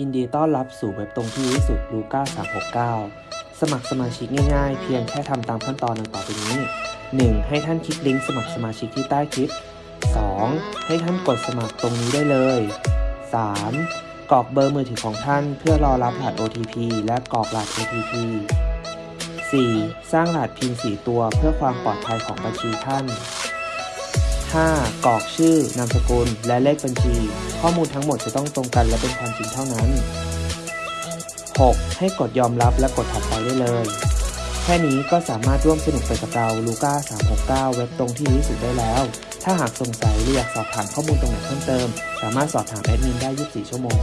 ยินดีต้อนรับสู่เว็บตรงที่ที่สุดลูก้า369 สมัครสมาชิกง่ายๆ เพียงแค่ทำตามขั้นตอนดังต่อไปนี้ 1. ให้ท่านคลิกลิงก์สมัครสมาชิกที่ใต้คลิป 2. ให้ท่านกดสมัครตรงนี้ได้เลย 3. กรอกเบอร์มือถือของท่านเพื่อรอรับรหัส OTP และกรอกรหัส OTP 4. สร้างรหัสพิน4ตัวเพื่อความปลอดภัยของบัญชีท่าน 5. กรอกชื่อ นามสกุล และเลขบัญชี ข้อมูลทั้งหมดจะต้องตรงกันและเป็นความจริงเท่านั้น 6. ให้กดยอมรับและกดถัดไปได้เลย แค่นี้ก็สามารถร่วมสนุกไปกับเราลูก้า369 เว็บตรงที่ที่สุดได้แล้ว ถ้าหากสงสัยหรืออยากสอบถามข้อมูลตรงไหนเพิ่มเติม สามารถสอบถามแอดมินได้ 24 ชั่วโมง